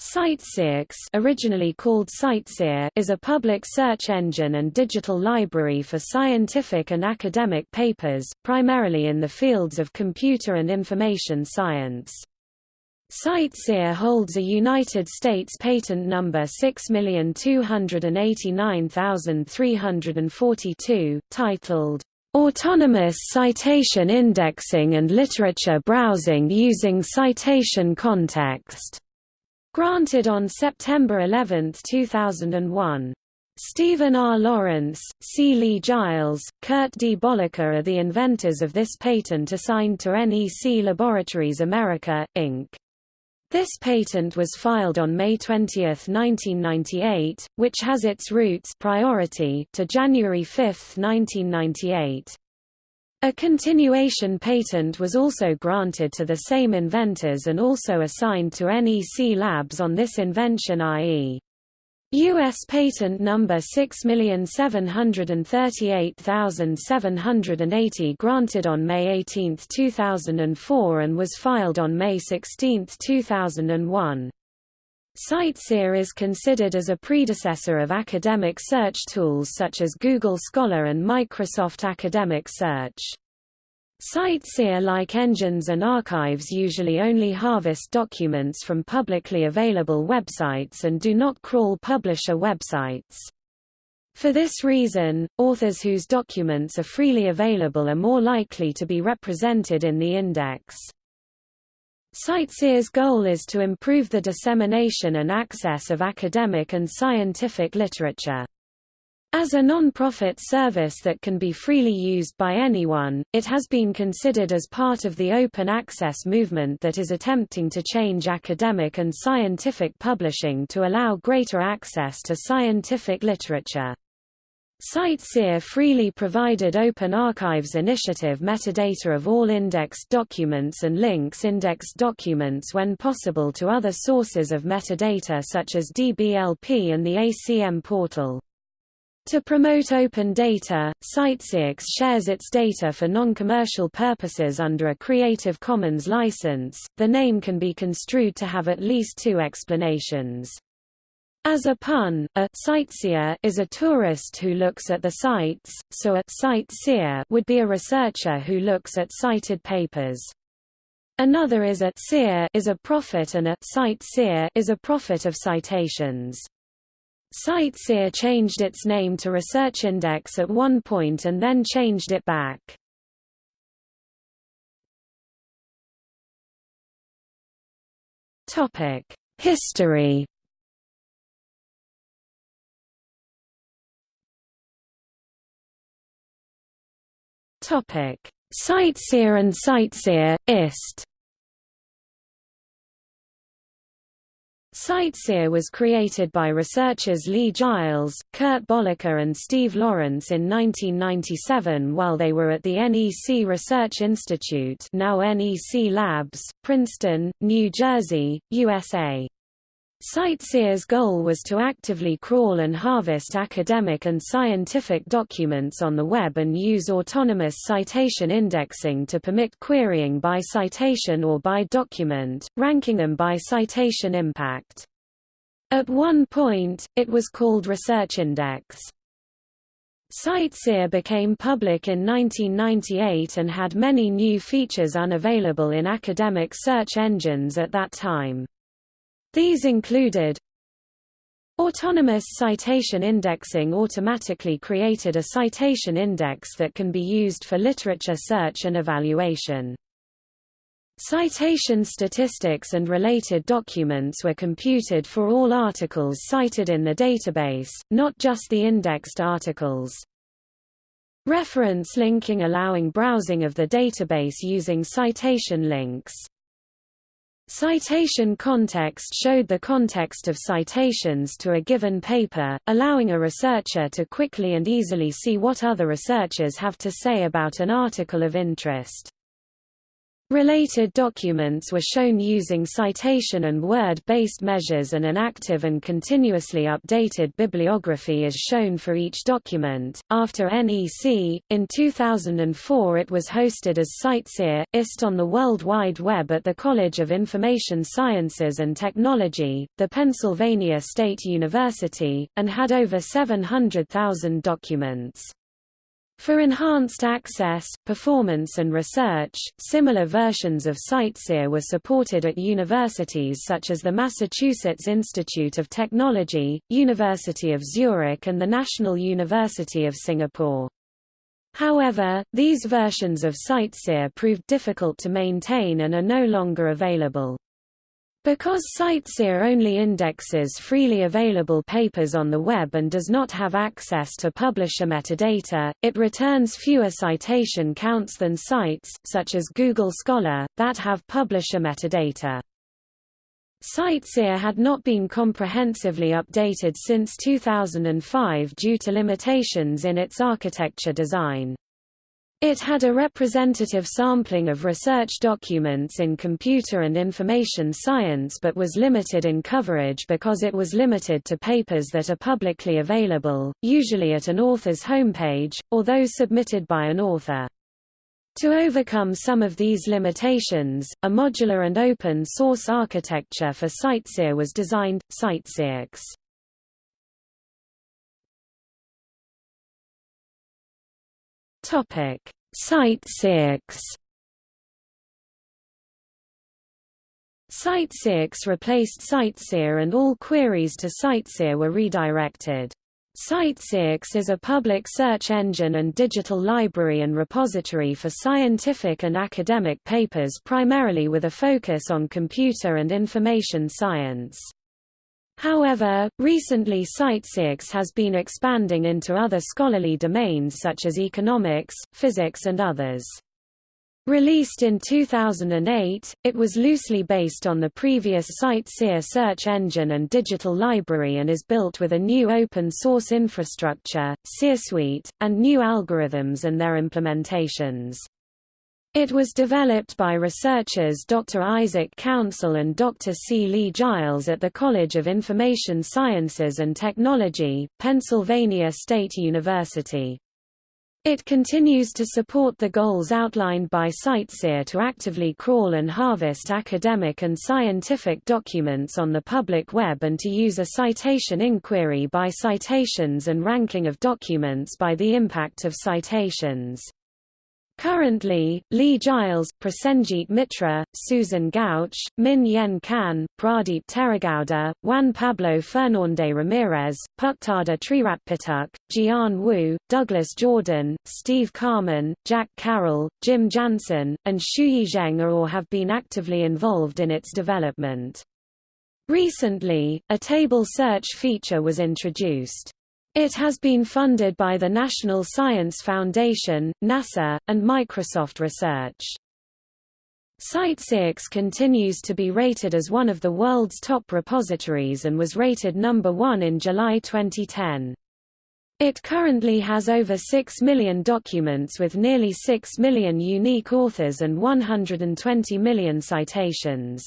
CiteSeerX originally called CiteSeer is a public search engine and digital library for scientific and academic papers, primarily in the fields of computer and information science. CiteSeer holds a United States patent number 6289342, titled, "...autonomous citation indexing and literature browsing using citation context." Granted on September 11, 2001. Stephen R. Lawrence, C. Lee Giles, Kurt D. Bollacker are the inventors of this patent assigned to NEC Laboratories America, Inc. This patent was filed on May 20, 1998, which has its roots priority to January 5, 1998. A continuation patent was also granted to the same inventors and also assigned to NEC Labs on this invention i.e. U.S. Patent Number 6738780 granted on May 18, 2004 and was filed on May 16, 2001. CiteSeer is considered as a predecessor of academic search tools such as Google Scholar and Microsoft Academic Search. CiteSeer-like engines and archives usually only harvest documents from publicly available websites and do not crawl publisher websites. For this reason, authors whose documents are freely available are more likely to be represented in the index. CiteSeer's goal is to improve the dissemination and access of academic and scientific literature. As a non-profit service that can be freely used by anyone, it has been considered as part of the open access movement that is attempting to change academic and scientific publishing to allow greater access to scientific literature. CiteSeer freely provided Open Archives Initiative metadata of all indexed documents and links indexed documents when possible to other sources of metadata such as DBLP and the ACM portal. To promote open data, CiteSeerX shares its data for non-commercial purposes under a Creative Commons license. The name can be construed to have at least two explanations. As a pun, a sightseer is a tourist who looks at the sights, so a sightseer would be a researcher who looks at cited papers. Another is a seer is a prophet and a sightseer is a prophet of citations. CiteSeer changed its name to Research Index at one point and then changed it back. History Topic: CiteSeer and CiteSeer IST. CiteSeer was created by researchers Lee Giles, Kurt Bollacker and Steve Lawrence in 1997 while they were at the NEC Research Institute now NEC Labs, Princeton, New Jersey, USA. CiteSeer's goal was to actively crawl and harvest academic and scientific documents on the web and use autonomous citation indexing to permit querying by citation or by document, ranking them by citation impact. At one point, it was called Research Index. CiteSeer became public in 1998 and had many new features unavailable in academic search engines at that time. These included Autonomous citation indexing automatically created a citation index that can be used for literature search and evaluation. Citation statistics and related documents were computed for all articles cited in the database, not just the indexed articles. Reference linking allowing browsing of the database using citation links. Citation context showed the context of citations to a given paper, allowing a researcher to quickly and easily see what other researchers have to say about an article of interest. Related documents were shown using citation and word-based measures and an active and continuously updated bibliography is shown for each document. After NEC, in 2004 it was hosted as CiteSeer, IST on the World Wide Web at the College of Information Sciences and Technology, the Pennsylvania State University, and had over 700,000 documents. For enhanced access, performance and research, similar versions of CiteSeer were supported at universities such as the Massachusetts Institute of Technology, University of Zurich and the National University of Singapore. However, these versions of CiteSeer proved difficult to maintain and are no longer available. Because CiteSeer only indexes freely available papers on the web and does not have access to publisher metadata, it returns fewer citation counts than sites, such as Google Scholar, that have publisher metadata. CiteSeer had not been comprehensively updated since 2005 due to limitations in its architecture design. It had a representative sampling of research documents in computer and information science but was limited in coverage because it was limited to papers that are publicly available, usually at an author's homepage, or those submitted by an author. To overcome some of these limitations, a modular and open source architecture for CiteSeer was designed, CiteSeerX. Topic: CiteSeerX. Site 6 replaced CiteSeer and all queries to CiteSeer were redirected. CiteSeerX is a public search engine and digital library and repository for scientific and academic papers primarily with a focus on computer and information science. However, recently CiteSeerX has been expanding into other scholarly domains such as economics, physics and others. Released in 2008, it was loosely based on the previous CiteSeer search engine and digital library and is built with a new open-source infrastructure, SeerSuite, and new algorithms and their implementations. It was developed by researchers Dr. Isaac Council and Dr. C. Lee Giles at the College of Information Sciences and Technology, Pennsylvania State University. It continues to support the goals outlined by CiteSeer to actively crawl and harvest academic and scientific documents on the public web and to use a citation inquiry by citations and ranking of documents by the impact of citations. Currently, Lee Giles, Prasenjit Mitra, Susan Gauch, Min Yen Kan, Pradeep Teregowda, Juan Pablo Fernande Ramirez, Pucktada Treeratpituk, Jian Wu, Douglas Jordan, Steve Carman, Jack Carroll, Jim Jansen, and Shuyi Zheng are or have been actively involved in its development. Recently, a table search feature was introduced. It has been funded by the National Science Foundation, NASA, and Microsoft Research. CiteSeerX continues to be rated as one of the world's top repositories and was rated number one in July 2010. It currently has over 6 million documents with nearly 6 million unique authors and 120 million citations.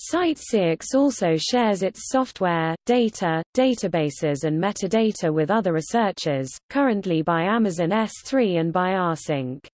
CiteSeerX also shares its software, data, databases and metadata with other researchers, currently by Amazon S3 and by rsync.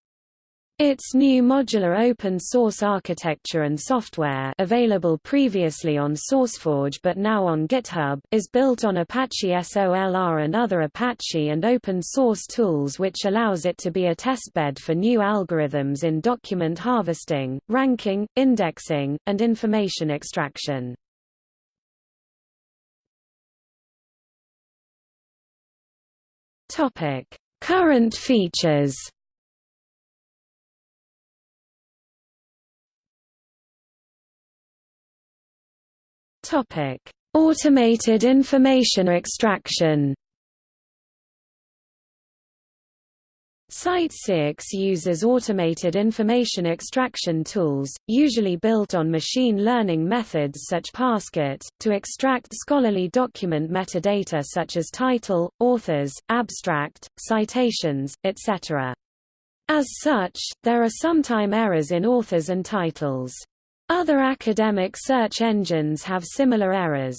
Its new modular open-source architecture and software available previously on SourceForge but now on GitHub is built on Apache SOLR and other Apache and open-source tools which allows it to be a testbed for new algorithms in document harvesting, ranking, indexing, and information extraction. Current features Topic: Automated information extraction. CiteSeerX uses automated information extraction tools, usually built on machine learning methods such as ParsCit, to extract scholarly document metadata such as title, authors, abstract, citations, etc. As such, there are sometime errors in authors and titles. Other academic search engines have similar errors.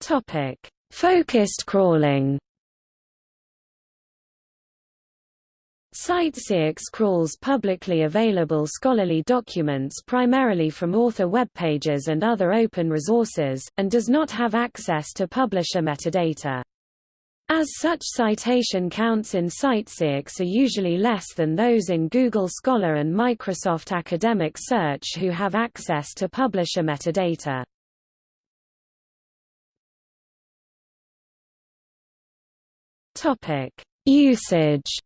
Topic: Focused crawling. CiteSeerX crawls publicly available scholarly documents primarily from author web pages and other open resources, and does not have access to publisher metadata. As such citation counts in CiteSeerX are usually less than those in Google Scholar and Microsoft Academic Search who have access to publisher metadata. Usage.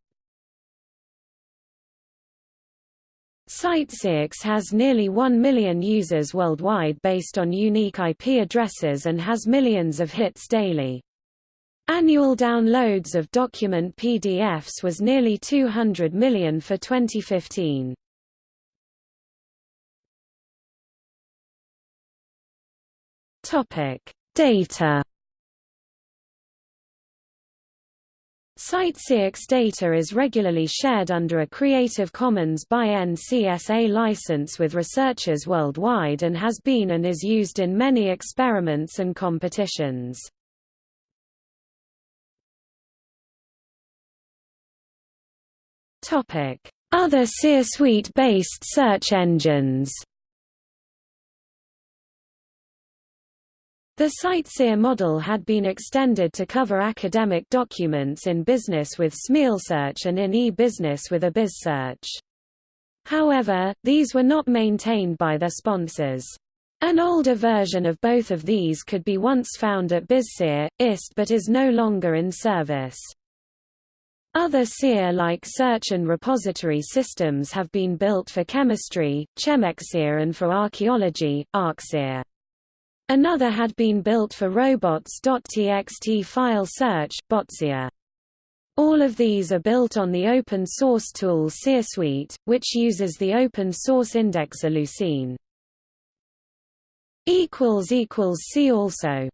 CiteSeerX has nearly 1 million users worldwide based on unique IP addresses and has millions of hits daily. Annual downloads of document PDFs was nearly 200 million for 2015. Topic: Data. CiteSeerX data is regularly shared under a Creative Commons by NCSA license with researchers worldwide and has been and is used in many experiments and competitions. Other SeerSuite-based search engines. The CiteSeer model had been extended to cover academic documents in business with SmealSearch and in e-business with eBizSearch. However, these were not maintained by their sponsors. An older version of both of these could be once found at BizSeer, IST but is no longer in service. Other SEER-like search and repository systems have been built for chemistry, ChemXSeer and for archaeology, ArcSeer. Another had been built for robots.txt file search, Botseer. All of these are built on the open source tool SeerSuite, which uses the open source indexer Lucene. See also